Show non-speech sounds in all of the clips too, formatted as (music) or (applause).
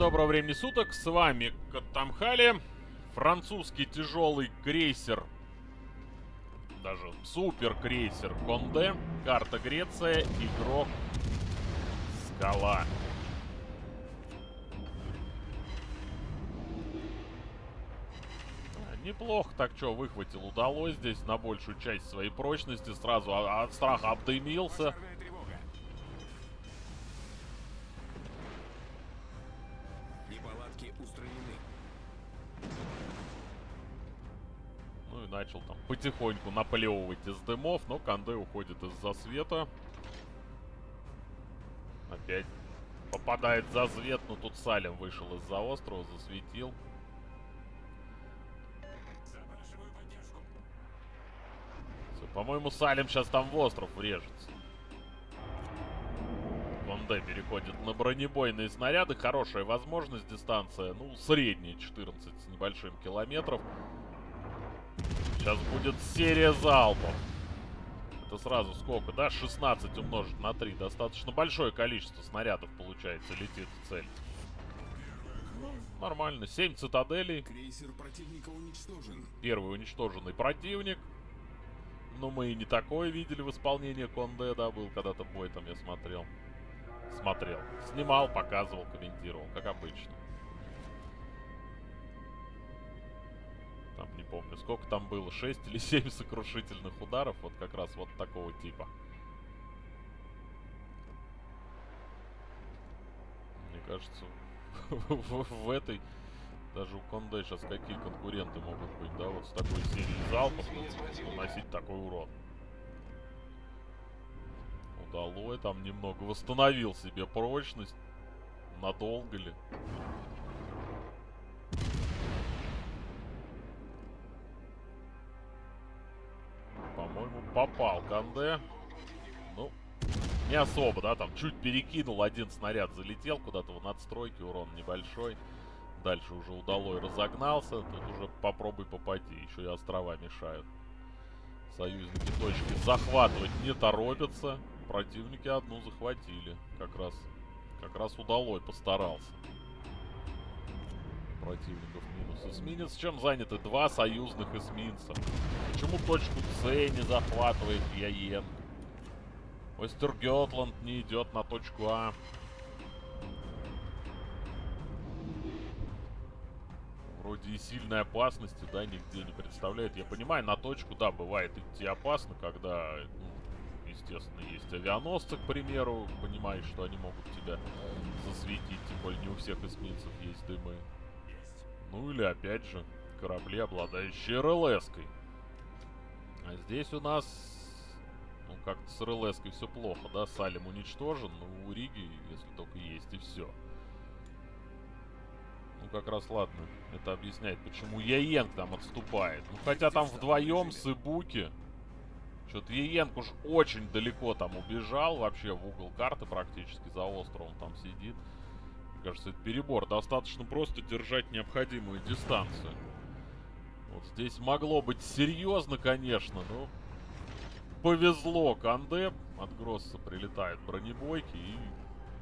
доброго времени суток, с вами Катамхали, французский тяжелый крейсер, даже супер крейсер Конде, карта Греция, игрок Скала. А, Неплохо так что выхватил, удалось здесь на большую часть своей прочности, сразу от страха обдымился. Начал там потихоньку наплевывать из дымов, но Канде уходит из-за света. Опять попадает за свет, но тут Салем вышел из-за острова, засветил. По-моему, Салем сейчас там в остров врежется. Конде переходит на бронебойные снаряды. Хорошая возможность, дистанция, ну, средняя, 14 с небольшим километров. Сейчас будет серия залпов. Это сразу сколько, да? 16 умножить на 3. Достаточно большое количество снарядов, получается, летит в цель. Ну, нормально. 7 цитаделей. Крейсер противника уничтожен. Первый уничтоженный противник. Но мы и не такое видели в исполнении Конде, да, был когда-то бой там, я смотрел. Смотрел. Снимал, показывал, комментировал, как обычно. Там не помню, сколько там было, 6 или 7 сокрушительных ударов, вот как раз вот такого типа. Мне кажется, в, этой даже у Конде сейчас какие конкуренты могут быть, да, вот с такой серией залпов наносить такой урон. Удалой там немного восстановил себе прочность. Надолго ли? Попал Канде. Ну, не особо, да, там чуть перекинул, один снаряд залетел куда-то в надстройке, урон небольшой. Дальше уже удалой разогнался, тут уже попробуй попади, еще и острова мешают. Союзники точки захватывать не торопятся. Противники одну захватили. Как раз, как раз удалой постарался. Противников минус эсминец. Чем заняты два союзных эсминца? Почему точку С не захватывает Яен? Остергетланд не идет на точку А. Вроде и сильной опасности, да, нигде не представляет. Я понимаю, на точку, да, бывает идти опасно, когда, ну, естественно, есть авианосцы, к примеру. Понимаешь, что они могут тебя засветить, тем более не у всех эсминцев есть дымы. Ну или, опять же, корабли, обладающие РЛС-кой. А здесь у нас, ну, как-то с РЛС-кой все плохо, да? Салем уничтожен, но у Риги, если только есть, и все. Ну, как раз ладно. Это объясняет, почему Яенг там отступает. Ну, хотя там вдвоем с Ибуки. Что-то Яенг уж очень далеко там убежал. Вообще в угол карты практически за островом там сидит. Кажется, это перебор. Достаточно просто держать необходимую дистанцию. Вот здесь могло быть серьезно, конечно, но... Повезло Канде. От Гросса прилетают бронебойки и...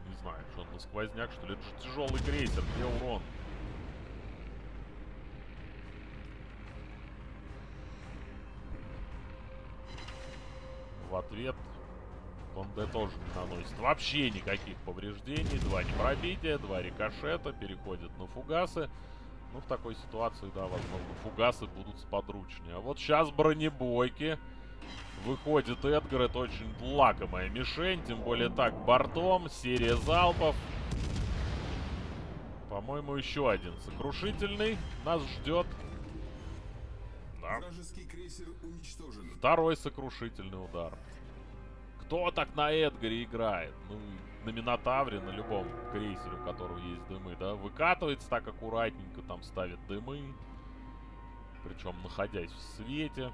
Не знаю, что он на сквозняк, что ли. Это же тяжелый крейсер, где урон? В ответ Конде тоже не наносит вообще никаких повреждений. Два непробития, два рикошета, переходит на фугасы. Ну, в такой ситуации, да, возможно, фугасы будут сподручнее. А вот сейчас бронебойки. Выходит Эдгар, это очень лакомая мишень, тем более так, бортом, серия залпов. По-моему, еще один сокрушительный нас ждет. Да. Второй сокрушительный удар. Кто так на Эдгаре играет? Ну, на Минотавре, на любом крейсере, у которого есть дымы, да? Выкатывается так аккуратненько, там ставит дымы. Причем находясь в свете.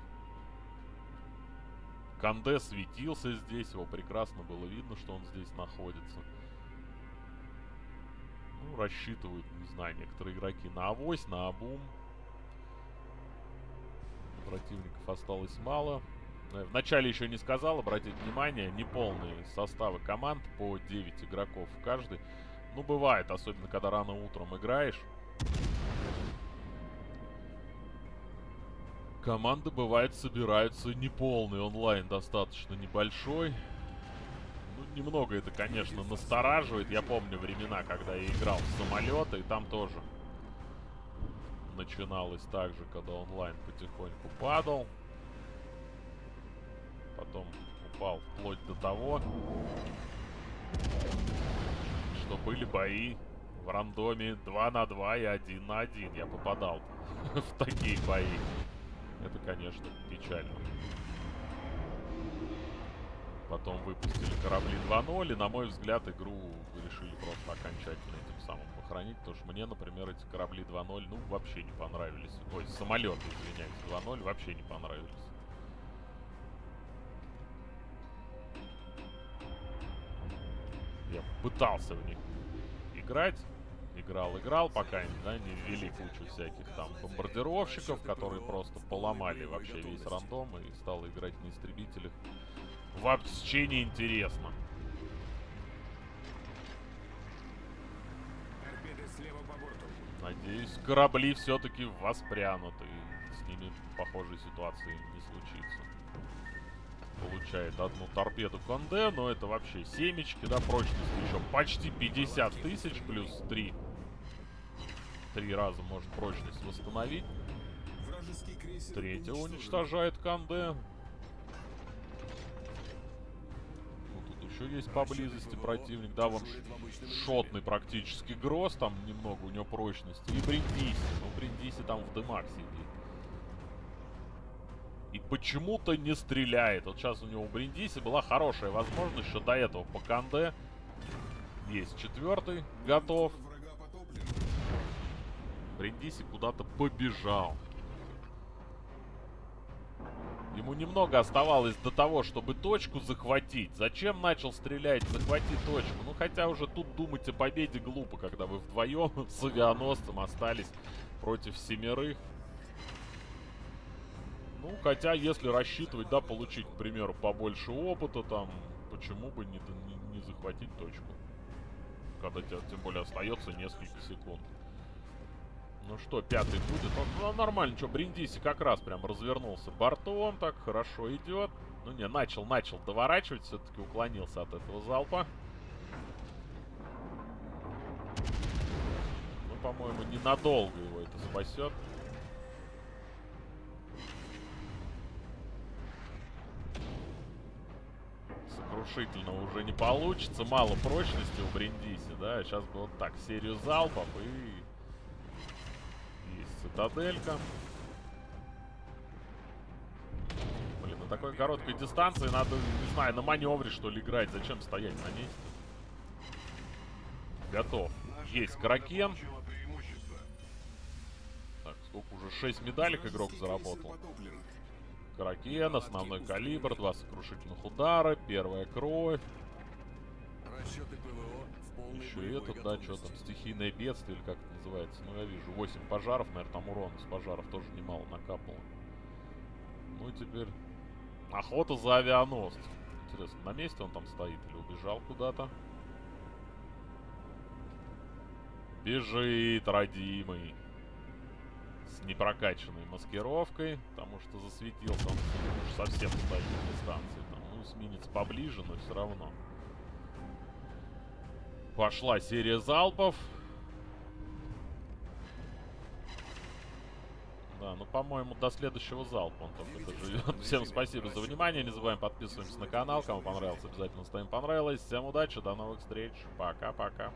Канде светился здесь, его прекрасно было видно, что он здесь находится. Ну, рассчитывают, не знаю, некоторые игроки на авось, на обум. Противников осталось мало. Э, Вначале еще не сказал, обратить внимание, неполные составы команд по 9 игроков в каждой. Ну, бывает, особенно когда рано утром играешь. Команды, бывает, собираются неполный онлайн, достаточно небольшой. Ну, немного это, конечно, настораживает. Я помню времена, когда я играл в самолеты, и там тоже начиналось так же, когда онлайн потихоньку падал. Потом упал вплоть до того, что были бои в рандоме 2 на 2 и 1 на 1. Я попадал (laughs) в такие бои. Это, конечно, печально. Потом выпустили корабли 2.0, и, на мой взгляд, игру решили просто окончательно этим самым похоронить, потому что мне, например, эти корабли 2.0, ну, вообще не понравились. Ой, самолеты, извиняюсь, 2.0 вообще не понравились. Я пытался в них играть, играл, играл, пока да, не ввели кучу всяких там бомбардировщиков, которые просто поломали вообще весь рандом и стал играть на истребителях. Вообще не интересно. Надеюсь, корабли все-таки воспрянут и с ними похожей ситуации не случится. Получает одну торпеду Конде, но это вообще семечки, да, прочность еще почти 50 тысяч плюс 3. Три раза может прочность восстановить. Третья уничтожает Канде. Ну, тут еще есть поблизости противник. Да, вон шотный практически Гроз. Там немного у него прочности. И Бриндиси. Ну, Бриндиси там в дымах сидит. И почему-то не стреляет. Вот сейчас у него у Бриндиси была хорошая возможность, что до этого по Канде есть четвертый, готов. Бриндиси куда-то побежал. Ему немного оставалось до того, чтобы точку захватить. Зачем начал стрелять? Захвати точку. Ну, хотя уже тут думать о победе глупо, когда вы вдвоем (laughs) с авианосцем остались против семерых. Ну, хотя, если рассчитывать, да, получить, к примеру, побольше опыта, там, почему бы не, не, не захватить точку? Когда тебе, тем более, остается несколько секунд. Ну что, пятый будет? Ну, нормально, что, Бриндиси как раз прям развернулся бортом, так хорошо идет. Ну не, начал, начал доворачивать, все-таки уклонился от этого залпа. Ну, по-моему, ненадолго его это спасет. Сокрушительно уже не получится, мало прочности у Бриндиси, да. Сейчас бы вот так, серию залпов и есть цитаделька. Блин, на такой короткой дистанции надо, не знаю, на маневре что ли играть. Зачем стоять на месте? Готов. Есть Кракен. Так, сколько уже? 6 медалек игрок заработал. Кракен, основной калибр, два сокрушительных удара, первая кровь. Еще этот, да, что там, стихийное бедствие, или как это называется. Ну, я вижу, 8 пожаров, наверное, там урона с пожаров тоже немало накапало. Ну и теперь охота за авианосцем. Интересно, на месте он там стоит или убежал куда-то? Бежит, родимый. С непрокачанной маскировкой, потому что засветился он уж совсем стоит на дистанции. Там, ну, эсминец поближе, но все равно. Пошла серия залпов. Да, ну, по-моему, до следующего залпа он только доживет. Всем спасибо за внимание. Не забываем подписываемся на канал. Кому понравилось, обязательно ставим понравилось. Всем удачи, до новых встреч. Пока-пока.